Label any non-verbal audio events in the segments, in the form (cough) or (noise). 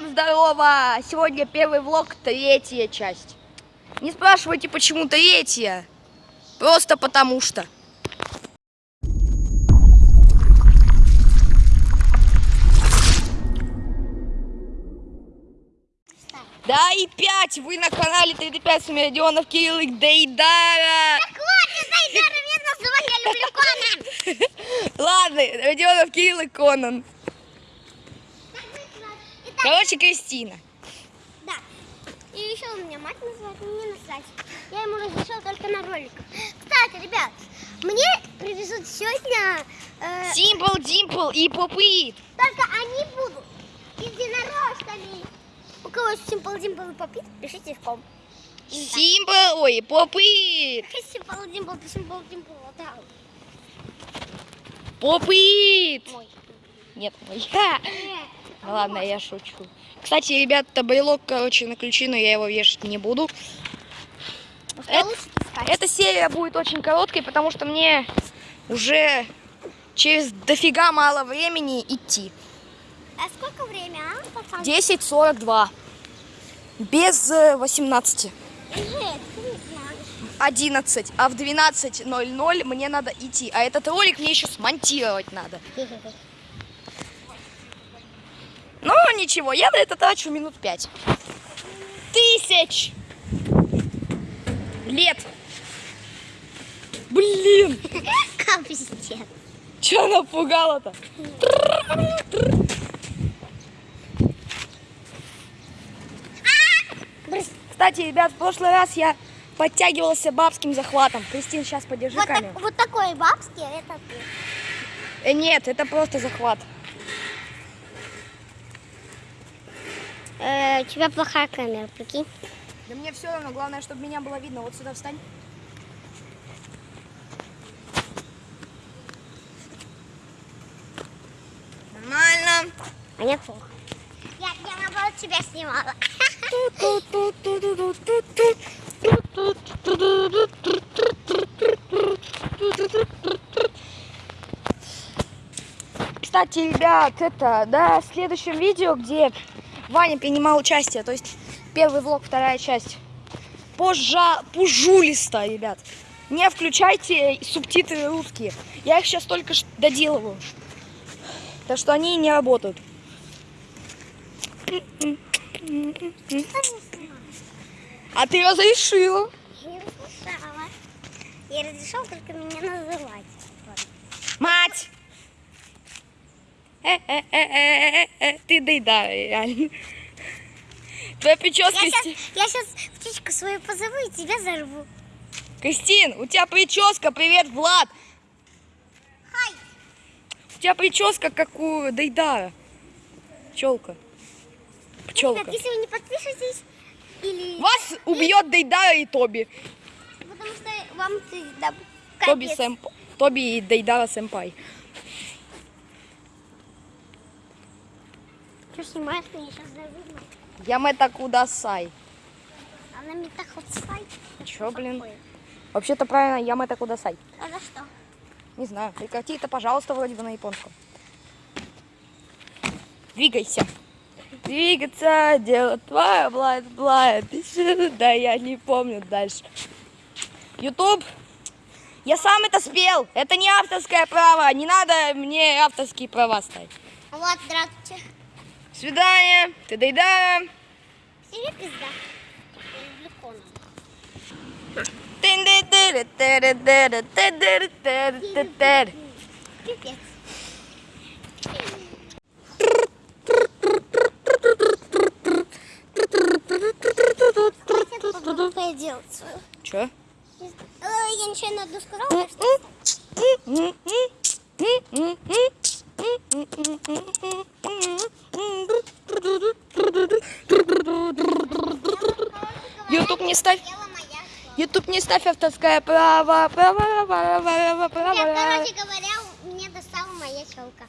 Всем здорово! Сегодня первый влог, третья часть. Не спрашивайте, почему третья. Просто потому что. Да и пять! Вы на канале 35 Смердионов Кирилл и Дейдара! Так вот, Дейдара меня называть, я люблю Конан. (laughs) Ладно, Родионов Кирилл и Конан. Короче, Кристина. да. И еще у меня мать называет, мне насрать. Я ему разрешила только на роликах. Кстати, ребят, мне привезут сегодня... э, Симпл, Димпл и Попыт. только они будут единорожками. У кого Симпл Димпл и Попит, пишите в ком. Симпл, ой, Попыт. Симпл Димпл, Симпл Димпл, вот так вот. Попыт. Мой. Нет, мой. (laughs) Ха. Ну ладно, я шучу. Кстати, ребята, брелок, короче, на ключи, но я его вешать не буду. Это- Эта серия будет очень короткой, потому что мне уже через дофига мало времени идти. А сколько время, а, пацан? 10.42. Без э, 18. Жесть, ты не знаешь. 11. А в 12.00 мне надо идти. А этот ролик мне еще смонтировать надо. (laughs) Ну, ничего, я на это трачу минут 5. Тысяч лет. Блин, (laughs) Капец. что напугало-то? Кстати, ребят, в прошлый раз я подтягивался бабским захватом. Кристин, сейчас подержи Вот, камеру. так- вот такой бабский, а это ты. Э, нет, это просто захват. Э, у тебя плохая камера, прикинь. Да мне все равно, главное, чтобы меня было видно. Вот сюда встань. Нормально. А мне плохо. Я, я наоборот тебя снимала. Кстати, ребят, это, да, в следующем видео, где Ваня принимал участие, то есть первый влог, вторая часть, позжа, пужулисто, ребят. Не включайте субтитры русские. Я их сейчас только доделываю. Так что они не работают. А ты разрешила. Я разрешала. Я разрешала только меня называть. Мать! Ты да, реально. Твоя прическа... Я сейчас, я сейчас птичку свою позову и тебя зарву. Кристин, у тебя прическа, привет, Влад. Хай! У тебя прическа, как у Дейдара. Пчелка. Пчелка. Ребят, если вы не подпишетесь, или... Вас убьет Дейдара и Тоби. Потому что вам да, Тоби, сэмп... Тоби и Дейдара сэмпай. Что снимаешь меня сейчас завидно? Ямета Кудасай. А на метаход сайт. Чё, блин? Вообще-то правильно, Ямета Кудасай. А за что? Не знаю, прекрати это, пожалуйста, вроде бы на японском. Двигайся. Двигаться, дело твое, блайд, блайд. Да, я не помню дальше. Ютуб, я сам это спел. Это не авторское право. Не надо мне авторские права ставить. Вот, здравствуйте. Свидание. Ты дайда. Тебе пизда. Пипец. Давайте попробуем делать свою. Чё? Э, Я ничего не одну сказала, что... Ютуб не ставь. Ютуб не ставь авторское право. Право, право, право, право. короче говоря, мне достала моя челка.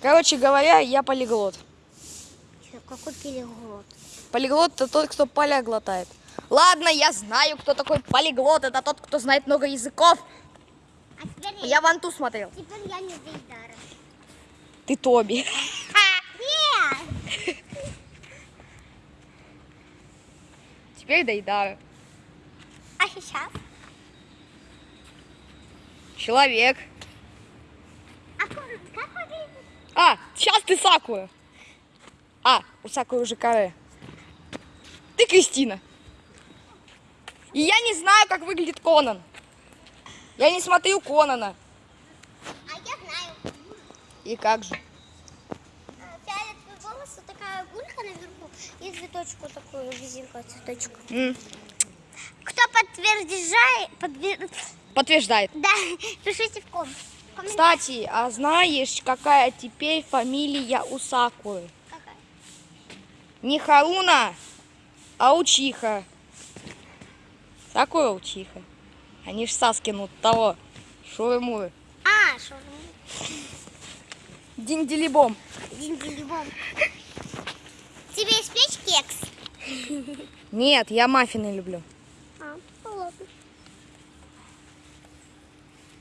Короче говоря, я полиглот. Какой переглот? Полиглот это тот, кто поля глотает. Ладно, я знаю, кто такой полиглот. Это тот, кто знает много языков. А я, Я ванту смотрел. теперь я не Дейдара. Ты Тоби. Нет! Теперь Дейдара. А сейчас? Человек. А как выглядит? А, сейчас ты Сакура. А, у Сакуры уже каре. Ты Кристина. И я не знаю, как выглядит Конан. Я не смотрю Конана. А я знаю. И как же? А, гулька наверху и цветочку такую, резинку цветочку. М, Кто подтверждает, подтвер- Подтверждает. да, (laughs) пишите в ком. Кстати, а знаешь, какая теперь фамилия у Сакуры? Какая? Не Харуна, а Учиха. Сакура Учиха. Они ж Саскину того. Шуры-муры. А, что? Динделибом. Тебе испечь кекс? Нет, я маффины люблю. А, ну ладно.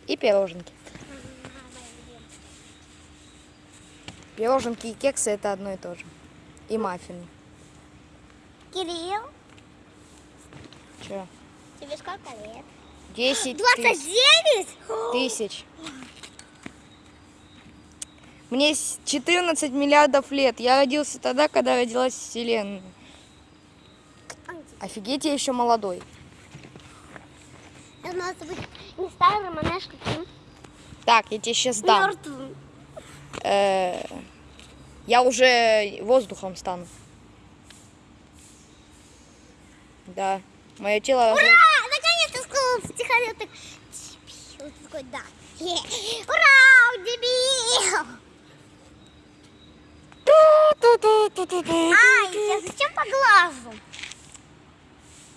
И пироженки. Пироженки и кексы это одно и то же. И маффины. Кирилл, Че? тебе сколько лет? 10 29? тысяч. Мне с- 14 миллиардов лет. Я родился тогда, когда родилась Вселенная. Офигеть, я еще молодой. Это может быть не старым, а знаешь каким? Так, я тебе сейчас дам. Мертвым. Э, я уже воздухом стану. Да. Мое тело... Ура! Наконец-то сказал стихарь так. Дебил. Такой, да. Ура, дебил! Ай, я зачем по глазу?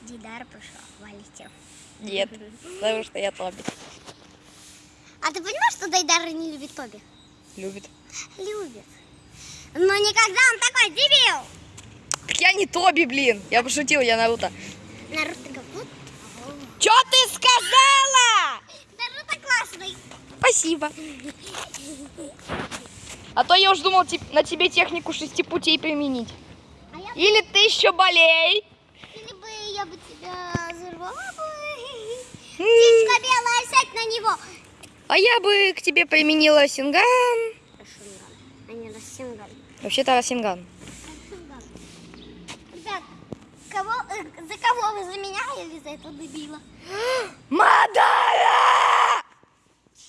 Дидар пришел, валите. Нет, потому что я Тоби. А ты понимаешь, что Дайдар не любит Тоби? Любит. Любит. Но никогда он такой дебил. Так я не Тоби, блин. Я пошутил, я Наруто. Наруто говорит, Чё ты сказала? Наруто классный. Спасибо. А то я уж думал на тебе технику шести путей применить. А я Или ты еще болей. или бы я бы тебя взорвала бы. (laughs) Птичка белая, сядь на него. А я бы к тебе применила синган. Рашунган, а не Расинган. Вообще-то. Расинган. Ребят, кого, э, за кого вы? За меня или за этого дебила? (gasps) Мадара!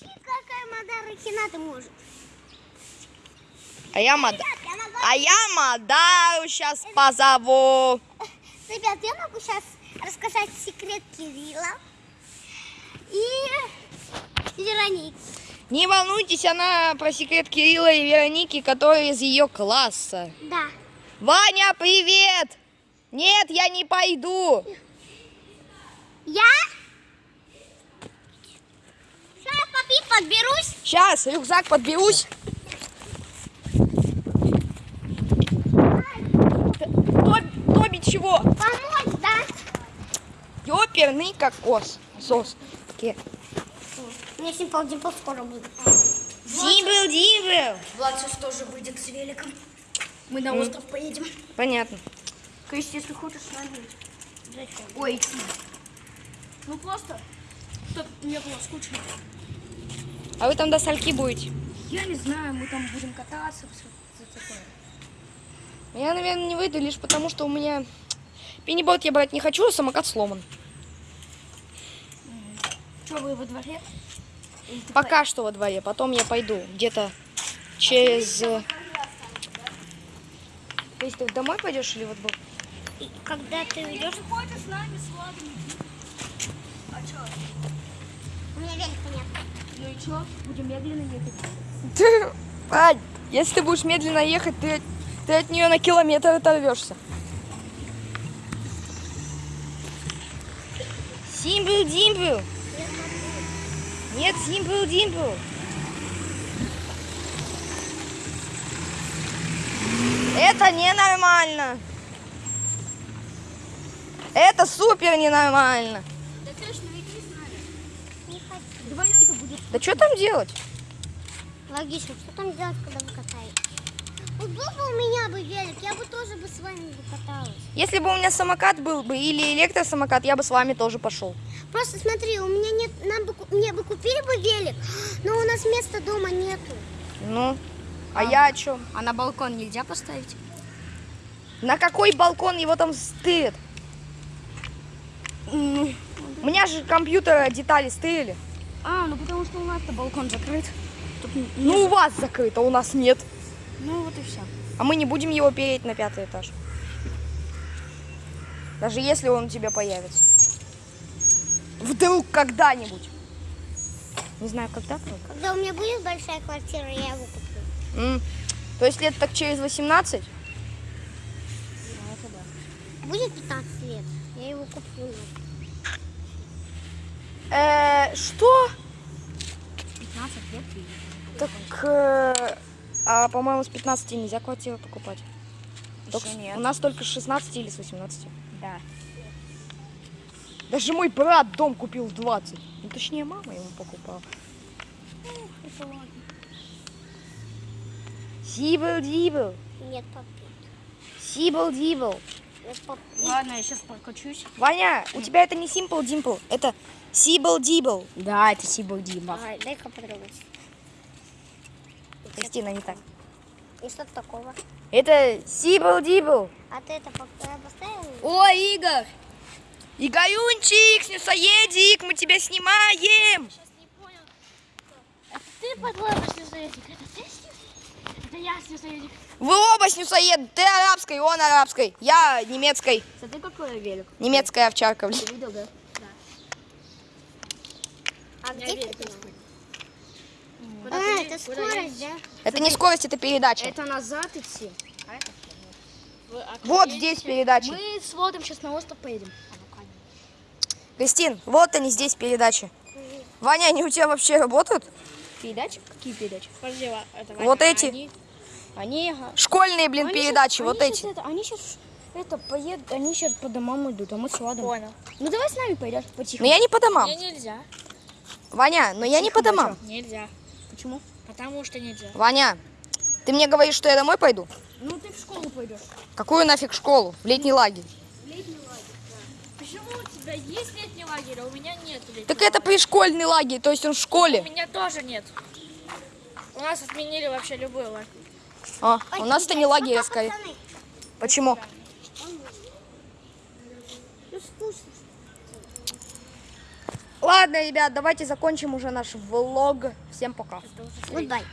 Какая Мадара Хината может? А я Мада... А я Мадару сейчас позову. Ребят, я могу сейчас рассказать секрет Кирилла и Вероники. Не волнуйтесь, она про секрет Кирилла и Вероники, которые из ее класса. Да. Ваня, привет! Нет, я не пойду. Я? Сейчас подберусь. Сейчас, рюкзак подберусь. Тоби, Тоби чего? Помочь, да? Ёперный кокос. Сос. Ке. Мне Симпл Димпл скоро будет. Димбл, димбл. Влад сейчас тоже выйдет с великом. Мы на остров поедем. Понятно. Кристи, если хочешь, с нами. Зачем? Ой, идти. Ну просто, чтобы не было скучно. А вы там до сальки будете? Я не знаю, мы там будем кататься, все такое. Я, наверное, не выйду лишь потому, что у меня пенибот я брать не хочу, а самокат сломан. Что, вы во дворе? Ты Пока что во дворе, потом я пойду где-то через... э, То есть ты домой пойдешь или вот был? И когда ты по- Ходишь с нами, с Владом. А что? у меня велик понятно. Ну и что? Будем медленно ехать. (laughs) Ань, если ты будешь медленно ехать, ты, ты от нее на километр оторвешься. Симбл Димбл. Нет, Симбл Димбл. Это ненормально. Это супер ненормально. Да точно, иди с нами. Не хочу. Да что там делать? Логично, что там делать, когда вы катаетесь? Вот был бы у меня бы велик, я бы тоже бы с вами бы каталась. Если бы у меня самокат был бы или электросамокат, я бы с вами тоже пошел. Просто смотри, у меня нет, нам бы, мне бы купили бы велик, но у нас места дома нету. Ну, а, я о чем? А на балкон нельзя поставить? На какой балкон его там стырят? У меня же компьютера детали стырили. А, ну потому что у нас-то балкон закрыт. Тут Ну, у вас закрыто, у нас нет. Ну вот и все. А мы не будем его переть на пятый этаж. Даже если он у тебя появится. Вдруг когда-нибудь. Не знаю, когда, правда. Когда у меня будет большая квартира, я его куплю. М, То есть лет так через 18? Будет 15 лет, я его куплю. Э, что? 15 лет Так, э, а по-моему, с 15 нельзя квартиру покупать. Только нет. У нас только с 16 или с 18. Да. Даже мой брат дом купил в 20. Ну, точнее, мама ему покупала. Это ладно. Сибл-дибл, Нет, попит. сибл-дибл. Попит. Ладно, я сейчас прокачусь. Ваня, у тебя это не Simple Dimple, это Сибл-дибл. Да, это Сибл Дима. Ага, дай-ка потрогать. Кристина, не так. И что такого? Это Сибл-дибл. А ты это по- э, поставил? Ой, Игорь! Игорюнчик, снюсоедик, мы тебя снимаем. Ты подложишь снюсоедик. Это ты снюсоедик? Это я снюсоедик. Вы оба снюсоед, ты арабской, он арабской, я немецкой. Смотри, какой велик. Немецкая овчарка, блин. Ты видел, да? А Я где велик такой. А, Куда ты- это куда скорость, да? Это не скорость, это передача. Это назад идти. А это Вы- а Вот здесь передача. Мы с Володом сейчас на остров поедем. Кристин, вот они здесь передачи. Ваня, они у тебя вообще работают? Передачи? Какие передачи? Подожди, это Вот эти. Они, они. Школьные, блин, Они передачи, щас- вот они эти. щас это, они сейчас это поедут, они сейчас по домам идут, а мы с Владом. Понял. Ну давай с нами пойдешь потихо. Но я не по домам. Мне нельзя. Ваня, но я не по домам. Нельзя. Почему? Потому что нельзя. Ваня, ты мне говоришь, что я домой пойду? Ну ты в школу пойдешь. Какую нафиг школу? В летний лагерь. Почему у тебя есть летний лагерь, а у меня нет летнего Так это пришкольный лагерь, то есть он в У школе. меня тоже нет. У нас отменили вообще любой лагерь. А, у нас это не лагерь, скорее. Почему? ну скучно. Ладно, ребят, давайте закончим уже наш влог. Всем пока. Goodbye.